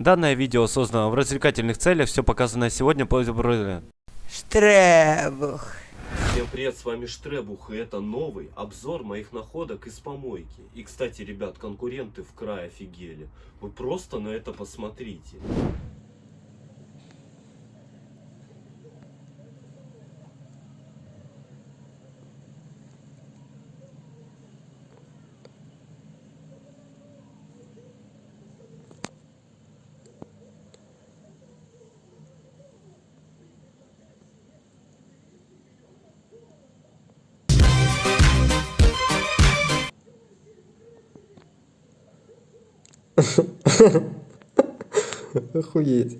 Данное видео создано в развлекательных целях, все показанное сегодня по Штребух. Всем привет, с вами Штребух, и это новый обзор моих находок из помойки. И, кстати, ребят, конкуренты в край офигели. Вы просто на это посмотрите. Охуеть.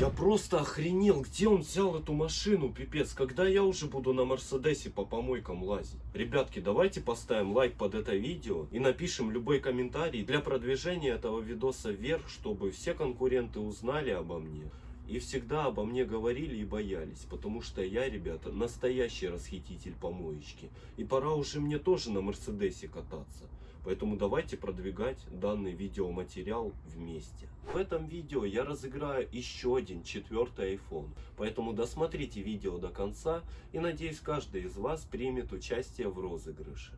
Я просто охренел, где он взял эту машину, пипец. Когда я уже буду на Мерседесе по помойкам лазить? Ребятки, давайте поставим лайк под это видео и напишем любой комментарий для продвижения этого видоса вверх, чтобы все конкуренты узнали обо мне. И всегда обо мне говорили и боялись, потому что я, ребята, настоящий расхититель помоечки. И пора уже мне тоже на Мерседесе кататься. Поэтому давайте продвигать данный видеоматериал вместе. В этом видео я разыграю еще один четвертый iPhone. Поэтому досмотрите видео до конца и надеюсь каждый из вас примет участие в розыгрыше.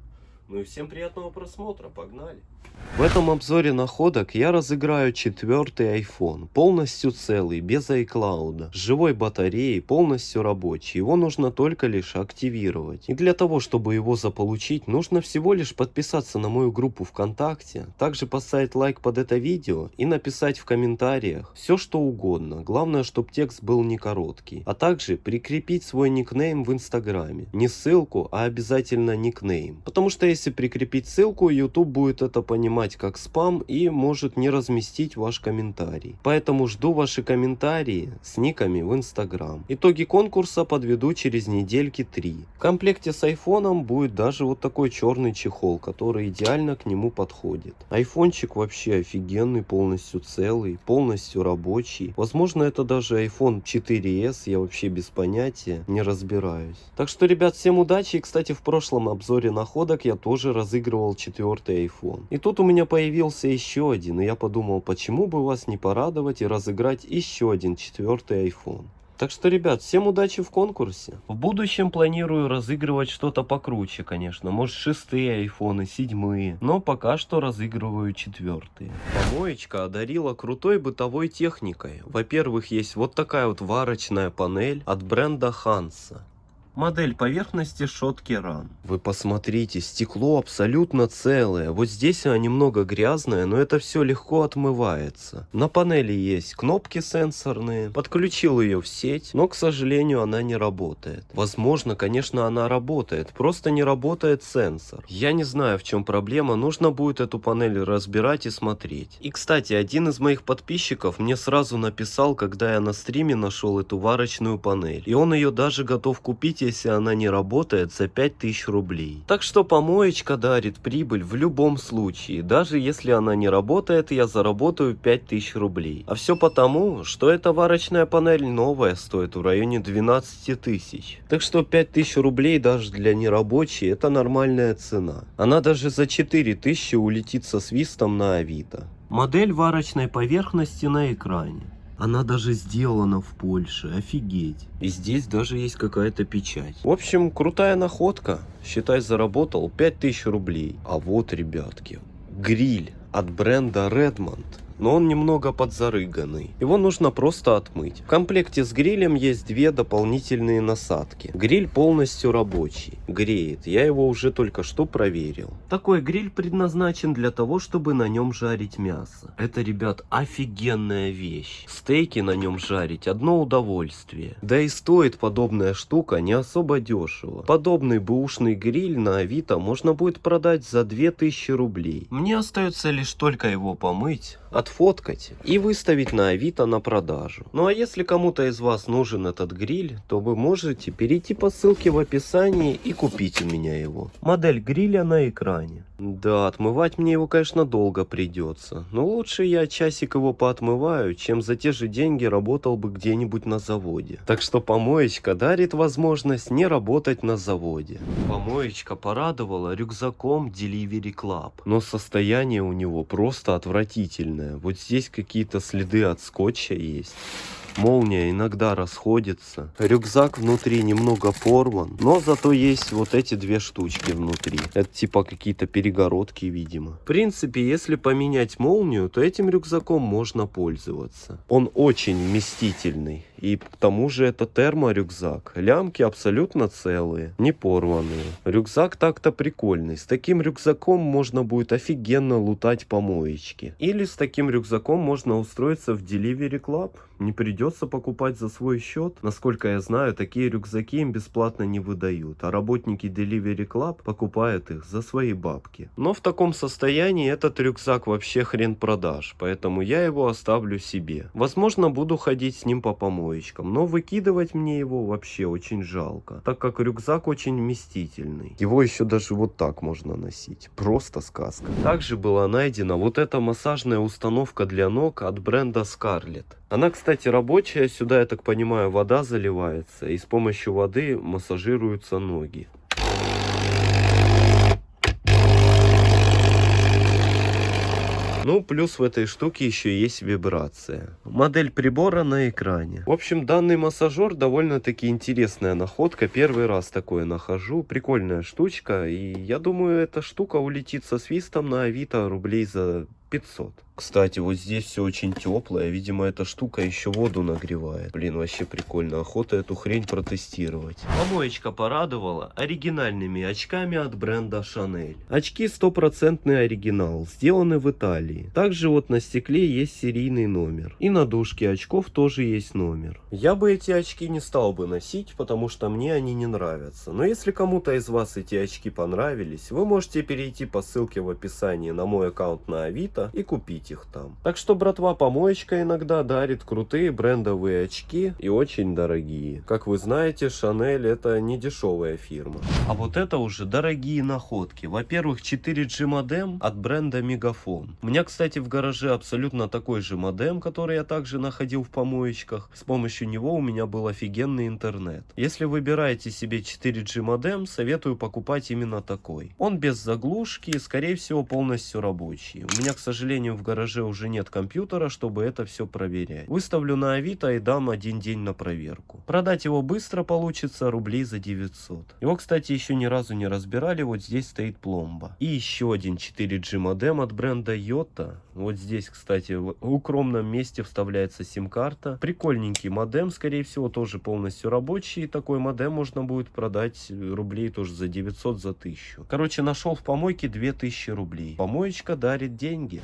Ну и всем приятного просмотра, погнали! В этом обзоре находок я разыграю четвертый iPhone, полностью целый, без iCloud, с живой батареей, полностью рабочий. Его нужно только лишь активировать. И для того, чтобы его заполучить, нужно всего лишь подписаться на мою группу ВКонтакте, также поставить лайк под это видео и написать в комментариях все что угодно. Главное, чтобы текст был не короткий. А также прикрепить свой никнейм в Инстаграме. Не ссылку, а обязательно никнейм. Потому что если прикрепить ссылку, YouTube будет это понимать как спам и может не разместить ваш комментарий. Поэтому жду ваши комментарии с никами в Instagram. Итоги конкурса подведу через недельки 3. В комплекте с айфоном будет даже вот такой черный чехол, который идеально к нему подходит. Айфончик вообще офигенный, полностью целый, полностью рабочий. Возможно это даже iPhone 4s, я вообще без понятия, не разбираюсь. Так что, ребят, всем удачи. И, кстати, в прошлом обзоре находок я тоже разыгрывал четвертый iPhone. И тут у меня появился еще один, и я подумал, почему бы вас не порадовать и разыграть еще один четвертый iPhone. Так что, ребят, всем удачи в конкурсе. В будущем планирую разыгрывать что-то покруче, конечно. Может, шестые айфоны, седьмые. Но пока что разыгрываю четвертые. Помоечка одарила крутой бытовой техникой. Во-первых, есть вот такая вот варочная панель от бренда Hansa. Модель поверхности шотки ран. Вы посмотрите, стекло абсолютно целое. Вот здесь оно немного грязное, но это все легко отмывается. На панели есть кнопки сенсорные. Подключил ее в сеть, но, к сожалению, она не работает. Возможно, конечно, она работает, просто не работает сенсор. Я не знаю, в чем проблема, нужно будет эту панель разбирать и смотреть. И, кстати, один из моих подписчиков мне сразу написал, когда я на стриме нашел эту варочную панель. И он ее даже готов купить если она не работает за 5000 рублей. Так что помоечка дарит прибыль в любом случае. Даже если она не работает, я заработаю 5000 рублей. А все потому, что эта варочная панель новая стоит в районе 12 тысяч. Так что 5000 рублей даже для нерабочей это нормальная цена. Она даже за 4000 улетит со свистом на авито. Модель варочной поверхности на экране. Она даже сделана в Польше, офигеть. И здесь даже есть какая-то печать. В общем, крутая находка. Считай, заработал 5000 рублей. А вот, ребятки, гриль от бренда Redmond но он немного подзарыганный. Его нужно просто отмыть. В комплекте с грилем есть две дополнительные насадки. Гриль полностью рабочий, греет, я его уже только что проверил. Такой гриль предназначен для того, чтобы на нем жарить мясо. Это, ребят, офигенная вещь. Стейки на нем жарить одно удовольствие. Да и стоит подобная штука не особо дешево. Подобный бэушный гриль на авито можно будет продать за 2000 рублей. Мне остается лишь только его помыть отфоткать и выставить на Авито на продажу. Ну а если кому-то из вас нужен этот гриль, то вы можете перейти по ссылке в описании и купить у меня его. Модель гриля на экране. Да, отмывать мне его, конечно, долго придется. Но лучше я часик его поотмываю, чем за те же деньги работал бы где-нибудь на заводе. Так что помоечка дарит возможность не работать на заводе. Помоечка порадовала рюкзаком Delivery Club. Но состояние у него просто отвратительное. Вот здесь какие-то следы от скотча есть. Молния иногда расходится. Рюкзак внутри немного порван, но зато есть вот эти две штучки внутри. Это типа какие-то перегородки, видимо. В принципе, если поменять молнию, то этим рюкзаком можно пользоваться. Он очень вместительный. И к тому же это терморюкзак. Лямки абсолютно целые, не порванные. Рюкзак так-то прикольный. С таким рюкзаком можно будет офигенно лутать помоечки. Или с таким рюкзаком можно устроиться в Delivery Club. Не придется покупать за свой счет. Насколько я знаю, такие рюкзаки им бесплатно не выдают. А работники Delivery Club покупают их за свои бабки. Но в таком состоянии этот рюкзак вообще хрен продаж. Поэтому я его оставлю себе. Возможно, буду ходить с ним по помоечкам помоечкам, но выкидывать мне его вообще очень жалко, так как рюкзак очень вместительный. Его еще даже вот так можно носить, просто сказка. Также была найдена вот эта массажная установка для ног от бренда Scarlett. Она, кстати, рабочая, сюда, я так понимаю, вода заливается, и с помощью воды массажируются ноги. Ну, плюс в этой штуке еще есть вибрация. Модель прибора на экране. В общем, данный массажер довольно-таки интересная находка. Первый раз такое нахожу. Прикольная штучка. И я думаю, эта штука улетит со свистом на Авито рублей за 500. Кстати, вот здесь все очень теплое. Видимо, эта штука еще воду нагревает. Блин, вообще прикольно. Охота эту хрень протестировать. Помоечка порадовала оригинальными очками от бренда Chanel. Очки стопроцентный оригинал. Сделаны в Италии. Также вот на стекле есть серийный номер. И на дужке очков тоже есть номер. Я бы эти очки не стал бы носить, потому что мне они не нравятся. Но если кому-то из вас эти очки понравились, вы можете перейти по ссылке в описании на мой аккаунт на Авито и купить их там. Так что, братва, помоечка иногда дарит крутые брендовые очки и очень дорогие. Как вы знаете, Шанель это не дешевая фирма. А вот это уже дорогие находки. Во-первых, 4G модем от бренда Мегафон. У меня, кстати, в гараже абсолютно такой же модем, который я также находил в помоечках. С помощью него у меня был офигенный интернет. Если выбираете себе 4G модем, советую покупать именно такой. Он без заглушки и, скорее всего, полностью рабочий. У меня, к сожалению, в гараже уже нет компьютера, чтобы это все проверять. Выставлю на Авито и дам один день на проверку. Продать его быстро получится рублей за 900. Его, кстати, еще ни разу не разбирали, вот здесь стоит пломба. И еще один 4G модем от бренда Yota. Вот здесь, кстати, в укромном месте вставляется сим-карта. Прикольненький модем, скорее всего, тоже полностью рабочий. Такой модем можно будет продать рублей тоже за 900, за 1000. Короче, нашел в помойке 2000 рублей. Помоечка дарит деньги.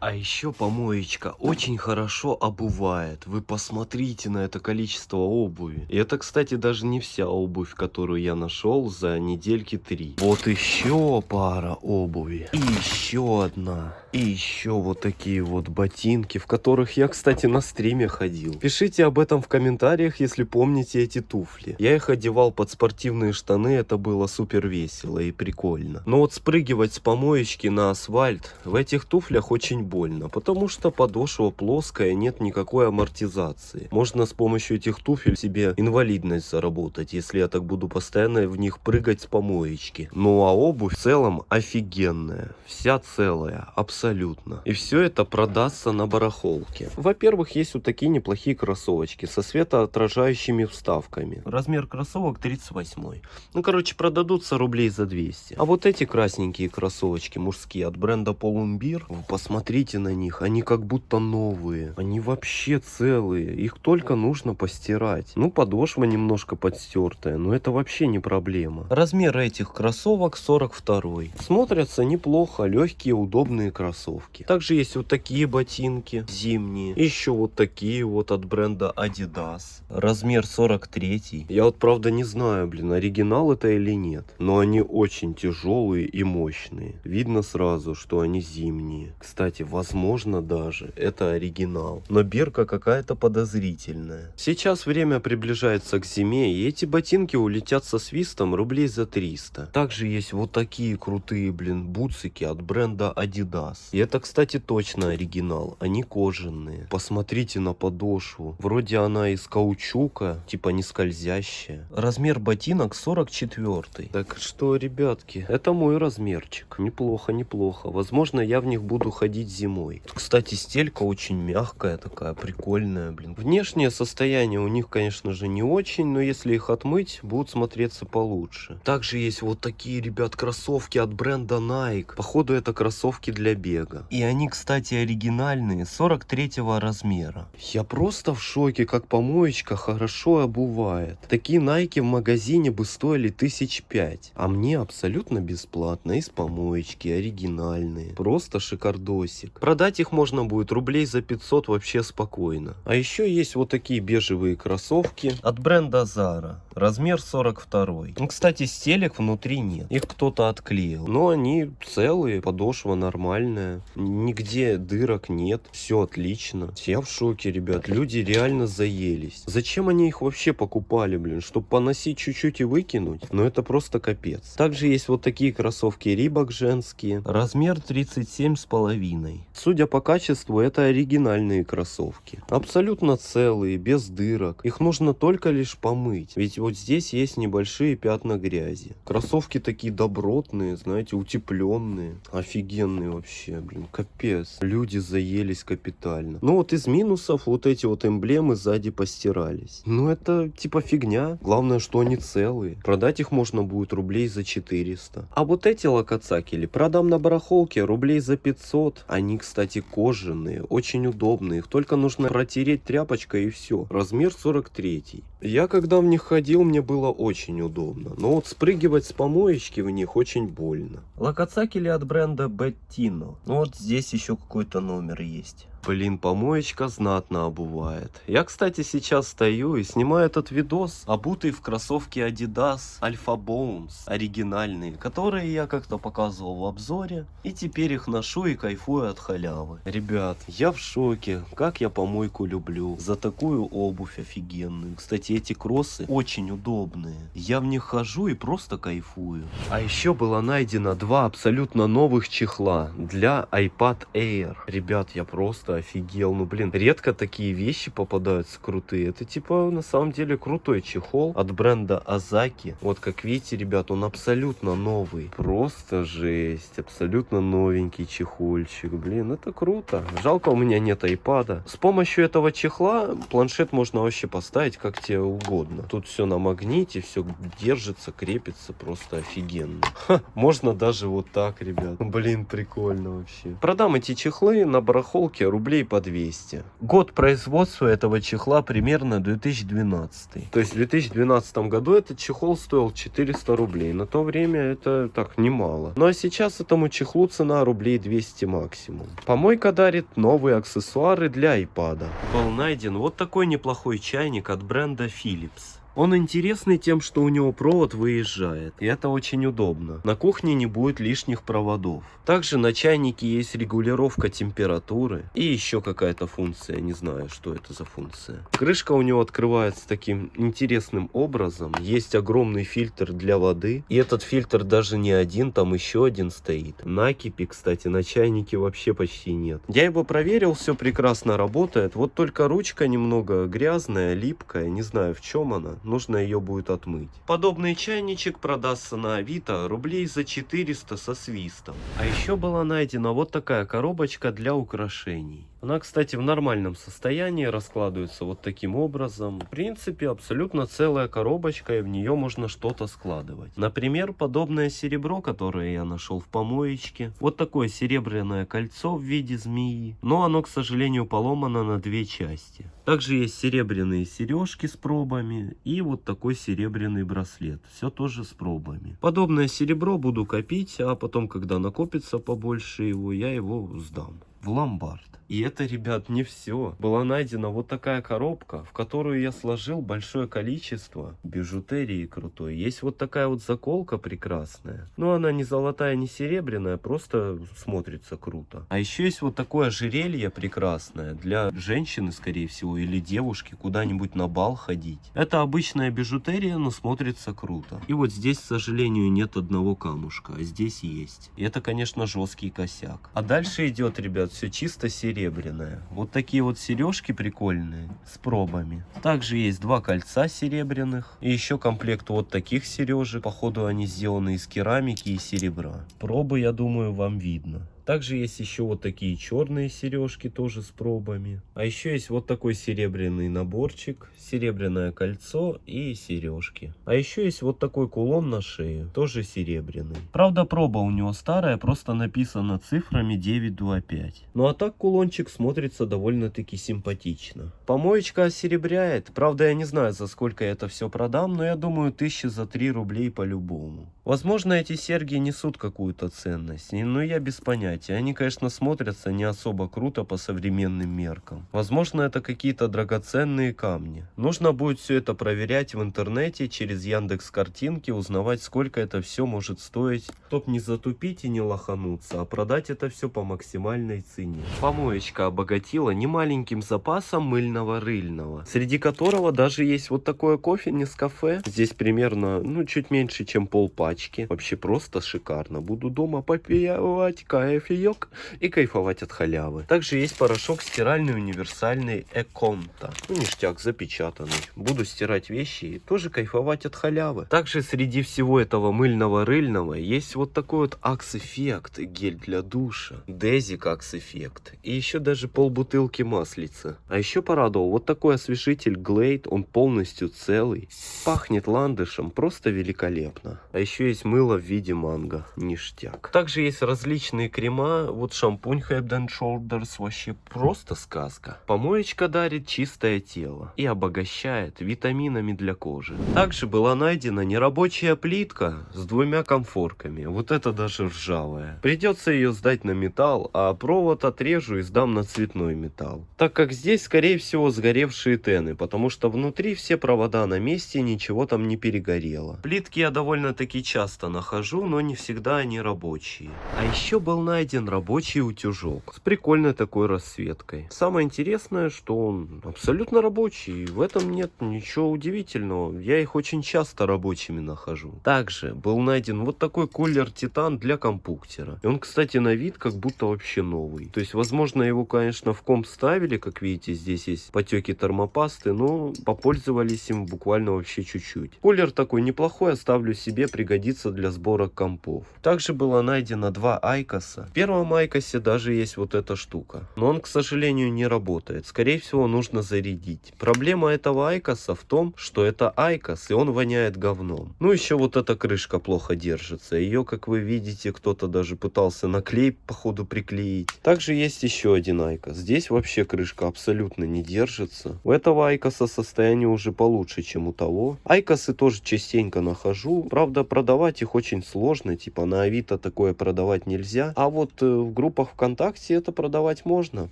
А еще помоечка очень хорошо обувает. Вы посмотрите на это количество обуви. И это, кстати, даже не вся обувь, которую я нашел за недельки три. Вот еще пара обуви. И еще одна. И еще вот такие вот ботинки, в которых я, кстати, на стриме ходил. Пишите об этом в комментариях, если помните эти туфли. Я их одевал под спортивные штаны, это было супер весело и прикольно. Но вот спрыгивать с помоечки на асфальт в этих туфлях очень больно, потому что подошва плоская, нет никакой амортизации. Можно с помощью этих туфель себе инвалидность заработать, если я так буду постоянно в них прыгать с помоечки. Ну а обувь в целом офигенная, вся целая, абсолютно абсолютно. И все это продастся на барахолке. Во-первых, есть вот такие неплохие кроссовочки со светоотражающими вставками. Размер кроссовок 38. Ну, короче, продадутся рублей за 200. А вот эти красненькие кроссовочки мужские от бренда Полумбир, вы посмотрите на них, они как будто новые. Они вообще целые, их только нужно постирать. Ну, подошва немножко подстертая, но это вообще не проблема. Размер этих кроссовок 42. Смотрятся неплохо, легкие, удобные кроссовки кроссовки. Также есть вот такие ботинки зимние. Еще вот такие вот от бренда Adidas. Размер 43. Я вот правда не знаю, блин, оригинал это или нет. Но они очень тяжелые и мощные. Видно сразу, что они зимние. Кстати, возможно даже это оригинал. Но бирка какая-то подозрительная. Сейчас время приближается к зиме, и эти ботинки улетят со свистом рублей за 300. Также есть вот такие крутые, блин, бутсики от бренда Adidas. И это, кстати, точно оригинал. Они кожаные. Посмотрите на подошву. Вроде она из каучука, типа не скользящая. Размер ботинок 44. Так что, ребятки, это мой размерчик. Неплохо, неплохо. Возможно, я в них буду ходить зимой. Кстати, стелька очень мягкая такая, прикольная, блин. Внешнее состояние у них, конечно же, не очень, но если их отмыть, будут смотреться получше. Также есть вот такие, ребят, кроссовки от бренда Nike. Походу, это кроссовки для бега. И они, кстати, оригинальные, 43 размера. Я просто в шоке, как помоечка хорошо обувает. Такие Nike в магазине бы стоили тысяч пять. А мне абсолютно бесплатно, из помоечки, оригинальные. Просто шикардосик. Продать их можно будет рублей за 500 вообще спокойно. А еще есть вот такие бежевые кроссовки от бренда Zara. Размер 42. Ну, кстати, стелек внутри нет. Их кто-то отклеил. Но они целые, подошва нормальная. Нигде дырок нет. Все отлично. Я в шоке, ребят. Люди реально заелись. Зачем они их вообще покупали, блин? Чтобы поносить чуть-чуть и выкинуть? Но это просто капец. Также есть вот такие кроссовки Рибок женские. Размер 37 с половиной. Судя по качеству, это оригинальные кроссовки. Абсолютно целые, без дырок. Их нужно только лишь помыть. Ведь вот здесь есть небольшие пятна грязи. Кроссовки такие добротные, знаете, утепленные. Офигенные вообще, блин, капец. Люди заелись капитально. Ну вот из минусов вот эти вот эмблемы сзади постирались. Ну это типа фигня. Главное, что они целые. Продать их можно будет рублей за 400. А вот эти локоцакели продам на барахолке рублей за 500. Они, кстати, кожаные, очень удобные. Их только нужно протереть тряпочкой и все. Размер 43. Я когда в них ходил, мне было очень удобно. Но вот спрыгивать с помоечки в них очень больно. Локоцакели от бренда Bettino. Ну вот здесь еще какой-то номер есть. Блин, помоечка знатно обувает. Я, кстати, сейчас стою и снимаю этот видос, обутый в кроссовки Adidas Alpha Bones, оригинальные, которые я как-то показывал в обзоре. И теперь их ношу и кайфую от халявы. Ребят, я в шоке, как я помойку люблю. За такую обувь офигенную. Кстати, эти кроссы очень удобные. Я в них хожу и просто кайфую. А еще было найдено два абсолютно новых чехла для iPad Air. Ребят, я просто офигел. Ну, блин, редко такие вещи попадаются крутые. Это, типа, на самом деле крутой чехол от бренда Азаки. Вот, как видите, ребят, он абсолютно новый. Просто жесть. Абсолютно новенький чехольчик. Блин, это круто. Жалко, у меня нет айпада. С помощью этого чехла планшет можно вообще поставить как тебе угодно. Тут все на магните, все держится, крепится. Просто офигенно. Ха, можно даже вот так, ребят. Блин, прикольно вообще. Продам эти чехлы на барахолке рублей по 200. Год производства этого чехла примерно 2012. То есть в 2012 году этот чехол стоил 400 рублей. На то время это так немало. Ну а сейчас этому чехлу цена рублей 200 максимум. Помойка дарит новые аксессуары для iPad. Был найден вот такой неплохой чайник от бренда Philips. Он интересный тем, что у него провод выезжает, и это очень удобно. На кухне не будет лишних проводов. Также на чайнике есть регулировка температуры и еще какая-то функция, не знаю, что это за функция. Крышка у него открывается таким интересным образом. Есть огромный фильтр для воды, и этот фильтр даже не один, там еще один стоит. Накипи, кстати, на чайнике вообще почти нет. Я его проверил, все прекрасно работает, вот только ручка немного грязная, липкая, не знаю в чем она нужно ее будет отмыть. Подобный чайничек продастся на Авито рублей за 400 со свистом. А еще была найдена вот такая коробочка для украшений. Она, кстати, в нормальном состоянии раскладывается вот таким образом. В принципе, абсолютно целая коробочка, и в нее можно что-то складывать. Например, подобное серебро, которое я нашел в помоечке. Вот такое серебряное кольцо в виде змеи. Но оно, к сожалению, поломано на две части. Также есть серебряные сережки с пробами и вот такой серебряный браслет. Все тоже с пробами. Подобное серебро буду копить, а потом, когда накопится побольше его, я его сдам. В ломбард. И это, ребят, не все. Была найдена вот такая коробка, в которую я сложил большое количество бижутерии крутой. Есть вот такая вот заколка прекрасная. Но она не золотая, не серебряная, просто смотрится круто. А еще есть вот такое ожерелье прекрасное для женщины, скорее всего, или девушки, куда-нибудь на бал ходить. Это обычная бижутерия, но смотрится круто. И вот здесь, к сожалению, нет одного камушка, а здесь есть. И это, конечно, жесткий косяк. А дальше идет, ребят, все чисто серебряное. Вот такие вот сережки прикольные с пробами. Также есть два кольца серебряных. И еще комплект вот таких сережек. Походу они сделаны из керамики и серебра. Пробы, я думаю, вам видно. Также есть еще вот такие черные сережки тоже с пробами. А еще есть вот такой серебряный наборчик, серебряное кольцо и сережки. А еще есть вот такой кулон на шею, тоже серебряный. Правда проба у него старая, просто написано цифрами 925. Ну а так кулончик смотрится довольно-таки симпатично. Помоечка осеребряет. Правда я не знаю за сколько я это все продам, но я думаю тысячи за 3 рублей по-любому. Возможно эти серьги несут какую-то ценность, но я без понятия понятия. Они, конечно, смотрятся не особо круто по современным меркам. Возможно, это какие-то драгоценные камни. Нужно будет все это проверять в интернете, через Яндекс картинки, узнавать, сколько это все может стоить. Чтоб не затупить и не лохануться, а продать это все по максимальной цене. Помоечка обогатила немаленьким запасом мыльного рыльного, среди которого даже есть вот такое кофе не с кафе. Здесь примерно, ну, чуть меньше, чем пол пачки. Вообще просто шикарно. Буду дома попивать кайф кофеек и кайфовать от халявы. Также есть порошок стиральный универсальный Эконта. Ну, ништяк запечатанный. Буду стирать вещи и тоже кайфовать от халявы. Также среди всего этого мыльного-рыльного есть вот такой вот Axe Effect гель для душа. Дезик Axe Effect. И еще даже полбутылки маслица. А еще порадовал вот такой освежитель Glade. Он полностью целый. Пахнет ландышем. Просто великолепно. А еще есть мыло в виде манго. Ништяк. Также есть различные крема крема, вот шампунь Head and Shoulders вообще просто сказка. Помоечка дарит чистое тело и обогащает витаминами для кожи. Также была найдена нерабочая плитка с двумя комфорками. Вот это даже ржавая. Придется ее сдать на металл, а провод отрежу и сдам на цветной металл. Так как здесь скорее всего сгоревшие тены, потому что внутри все провода на месте, ничего там не перегорело. Плитки я довольно-таки часто нахожу, но не всегда они рабочие. А еще был найден найден рабочий утюжок с прикольной такой расцветкой. Самое интересное, что он абсолютно рабочий, в этом нет ничего удивительного. Я их очень часто рабочими нахожу. Также был найден вот такой кулер Титан для компуктера. И он, кстати, на вид как будто вообще новый. То есть, возможно, его, конечно, в комп ставили, как видите, здесь есть потеки термопасты, но попользовались им буквально вообще чуть-чуть. Кулер такой неплохой, оставлю себе, пригодится для сбора компов. Также было найдено два Айкоса первом Айкосе даже есть вот эта штука. Но он, к сожалению, не работает. Скорее всего, нужно зарядить. Проблема этого Айкоса в том, что это Айкос, и он воняет говном. Ну, еще вот эта крышка плохо держится. Ее, как вы видите, кто-то даже пытался наклей, походу, приклеить. Также есть еще один Айкос. Здесь вообще крышка абсолютно не держится. У этого Айкоса состояние уже получше, чем у того. Айкосы тоже частенько нахожу. Правда, продавать их очень сложно. Типа на Авито такое продавать нельзя. А вот вот э, в группах ВКонтакте это продавать можно.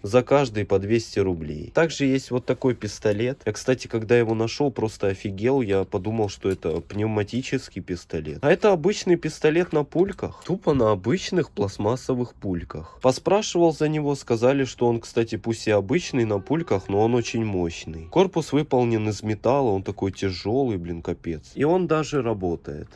За каждый по 200 рублей. Также есть вот такой пистолет. Я, кстати, когда его нашел, просто офигел. Я подумал, что это пневматический пистолет. А это обычный пистолет на пульках. Тупо на обычных пластмассовых пульках. Поспрашивал за него, сказали, что он, кстати, пусть и обычный на пульках, но он очень мощный. Корпус выполнен из металла, он такой тяжелый, блин, капец. И он даже работает.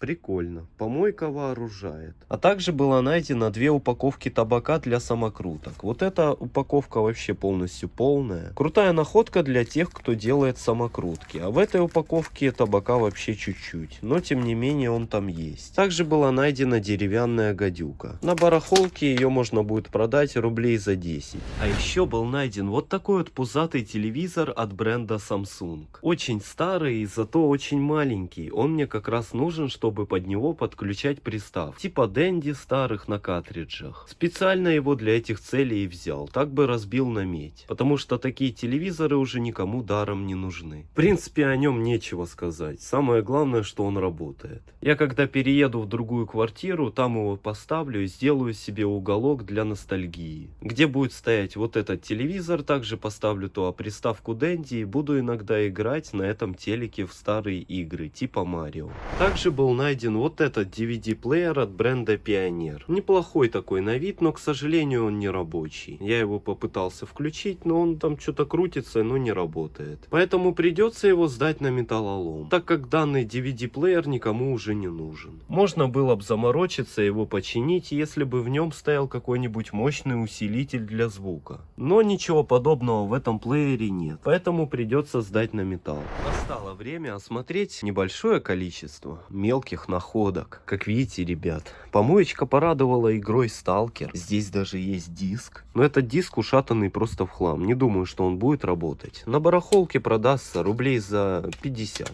Прикольно. Помойка вооружает. А также было найдено две упаковки табака для самокруток. Вот эта упаковка вообще полностью полная. Крутая находка для тех, кто делает самокрутки. А в этой упаковке табака вообще чуть-чуть. Но тем не менее он там есть. Также была найдена деревянная гадюка. На барахолке ее можно будет продать рублей за 10. А еще был найден вот такой вот пузатый телевизор от бренда Samsung. Очень старый, зато очень маленький. Он мне как раз нужен, чтобы чтобы под него подключать пристав, типа Дэнди старых на картриджах. Специально его для этих целей и взял, так бы разбил на медь, потому что такие телевизоры уже никому даром не нужны. В принципе, о нем нечего сказать, самое главное, что он работает. Я когда перееду в другую квартиру, там его поставлю и сделаю себе уголок для ностальгии, где будет стоять вот этот телевизор, также поставлю туда приставку Дэнди и буду иногда играть на этом телеке в старые игры, типа Марио. Также был найден вот этот DVD-плеер от бренда Pioneer. Неплохой такой на вид, но, к сожалению, он не рабочий. Я его попытался включить, но он там что-то крутится, но не работает. Поэтому придется его сдать на металлолом, так как данный DVD-плеер никому уже не нужен. Можно было бы заморочиться его починить, если бы в нем стоял какой-нибудь мощный усилитель для звука. Но ничего подобного в этом плеере нет, поэтому придется сдать на металл. Настало время осмотреть небольшое количество мелких находок. Как видите, ребят, помоечка порадовала игрой Сталкер. Здесь даже есть диск. Но этот диск ушатанный просто в хлам. Не думаю, что он будет работать. На барахолке продастся рублей за 50.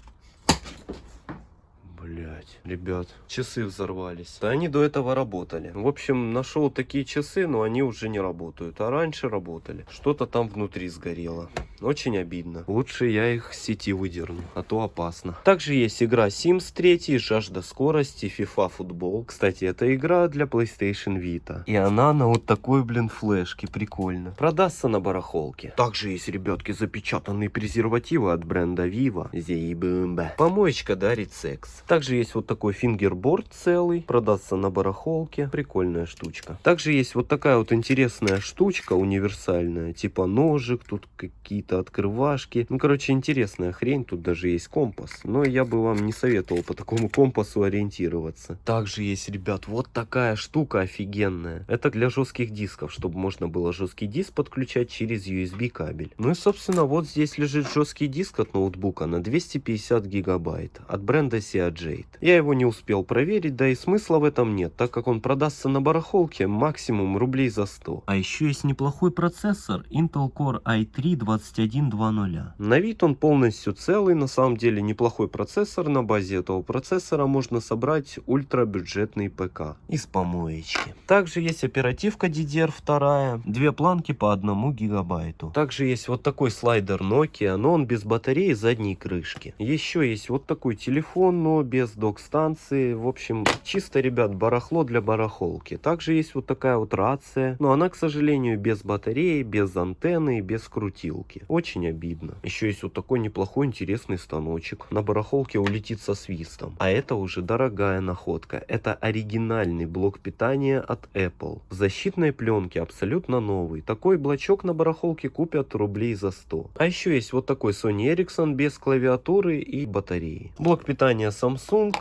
Блять, ребят, часы взорвались. Да они до этого работали. В общем, нашел такие часы, но они уже не работают. А раньше работали. Что-то там внутри сгорело. Очень обидно. Лучше я их с сети выдерну, а то опасно. Также есть игра Sims 3, Жажда скорости, FIFA футбол. Кстати, это игра для PlayStation Vita. И она на вот такой, блин, флешке. Прикольно. Продастся на барахолке. Также есть, ребятки, запечатанные презервативы от бренда Viva. Зейбумба. Помоечка дарит секс. Также есть вот такой фингерборд целый. Продастся на барахолке. Прикольная штучка. Также есть вот такая вот интересная штучка универсальная. Типа ножик. Тут какие-то открывашки. Ну, короче, интересная хрень. Тут даже есть компас. Но я бы вам не советовал по такому компасу ориентироваться. Также есть, ребят, вот такая штука офигенная. Это для жестких дисков, чтобы можно было жесткий диск подключать через USB кабель. Ну и, собственно, вот здесь лежит жесткий диск от ноутбука на 250 гигабайт от бренда Seagate. Я его не успел проверить, да и смысла в этом нет, так как он продастся на барахолке максимум рублей за 100. А еще есть неплохой процессор Intel Core i3 2120. На вид он полностью целый, на самом деле неплохой процессор. На базе этого процессора можно собрать ультрабюджетный ПК из помоечки. Также есть оперативка DDR2, две планки по 1 гигабайту. Также есть вот такой слайдер Nokia, но он без батареи задней крышки. Еще есть вот такой телефон, но без док-станции. В общем, чисто, ребят, барахло для барахолки. Также есть вот такая вот рация, но она, к сожалению, без батареи, без антенны и без крутилки. Очень обидно. Еще есть вот такой неплохой интересный станочек. На барахолке улетит со свистом. А это уже дорогая находка. Это оригинальный блок питания от Apple. В защитной пленке абсолютно новый. Такой блочок на барахолке купят рублей за 100. А еще есть вот такой Sony Ericsson без клавиатуры и батареи. Блок питания Samsung,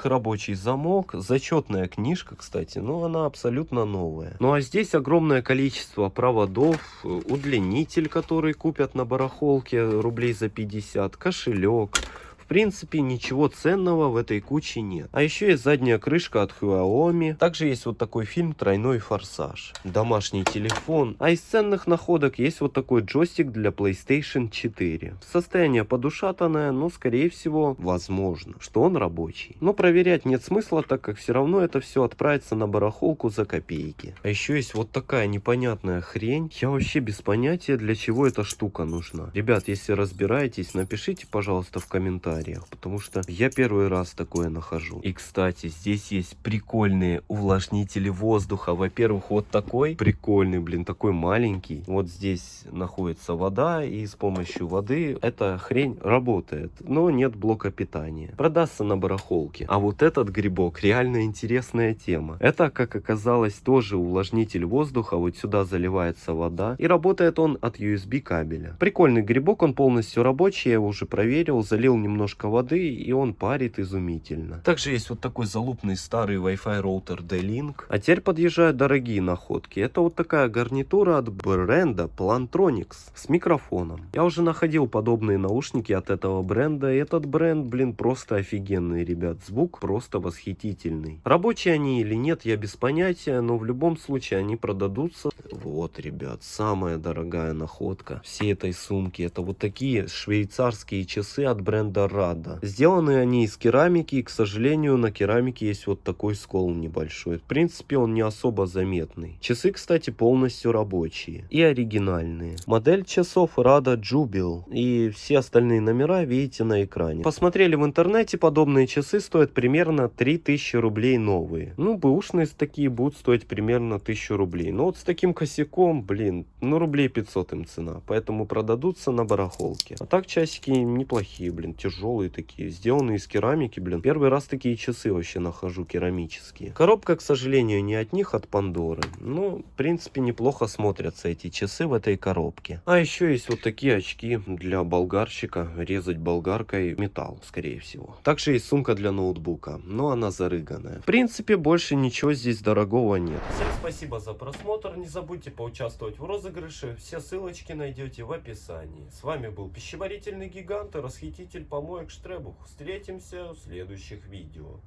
рабочий замок, зачетная книжка, кстати, но она абсолютно новая. Ну а здесь огромное количество проводов, удлинитель, который купят на барахолке рублей за 50, кошелек. В принципе, ничего ценного в этой куче нет. А еще есть задняя крышка от Xiaomi. Также есть вот такой фильм «Тройной форсаж». Домашний телефон. А из ценных находок есть вот такой джойстик для PlayStation 4. Состояние подушатанное, но скорее всего, возможно, что он рабочий. Но проверять нет смысла, так как все равно это все отправится на барахолку за копейки. А еще есть вот такая непонятная хрень. Я вообще без понятия, для чего эта штука нужна. Ребят, если разбираетесь, напишите, пожалуйста, в комментариях комментариях, потому что я первый раз такое нахожу. И, кстати, здесь есть прикольные увлажнители воздуха. Во-первых, вот такой прикольный, блин, такой маленький. Вот здесь находится вода, и с помощью воды эта хрень работает, но нет блока питания. Продастся на барахолке. А вот этот грибок реально интересная тема. Это, как оказалось, тоже увлажнитель воздуха. Вот сюда заливается вода, и работает он от USB кабеля. Прикольный грибок, он полностью рабочий, я его уже проверил, залил немного немножко воды, и он парит изумительно. Также есть вот такой залупный старый Wi-Fi роутер D-Link. А теперь подъезжают дорогие находки. Это вот такая гарнитура от бренда Plantronics с микрофоном. Я уже находил подобные наушники от этого бренда. И этот бренд, блин, просто офигенный, ребят. Звук просто восхитительный. Рабочие они или нет, я без понятия, но в любом случае они продадутся. Вот, ребят, самая дорогая находка всей этой сумки. Это вот такие швейцарские часы от бренда Рада. Сделаны они из керамики, и, к сожалению, на керамике есть вот такой скол небольшой. В принципе, он не особо заметный. Часы, кстати, полностью рабочие и оригинальные. Модель часов Rada Jubil и все остальные номера видите на экране. Посмотрели в интернете, подобные часы стоят примерно 3000 рублей новые. Ну, бэушные такие будут стоить примерно 1000 рублей. Но вот с таким косяком, блин, ну рублей 500 им цена. Поэтому продадутся на барахолке. А так часики неплохие, блин, тяжелые такие. Сделанные из керамики, блин. Первый раз такие часы вообще нахожу керамические. Коробка, к сожалению, не от них, от Пандоры. Ну, в принципе, неплохо смотрятся эти часы в этой коробке. А еще есть вот такие очки для болгарщика. Резать болгаркой металл, скорее всего. Также есть сумка для ноутбука, но она зарыганная. В принципе, больше ничего здесь дорогого нет. Всем спасибо за просмотр. Не забудьте поучаствовать в розыгрыше. Все ссылочки найдете в описании. С вами был пищеварительный гигант и расхититель Штребух. Встретимся в следующих видео.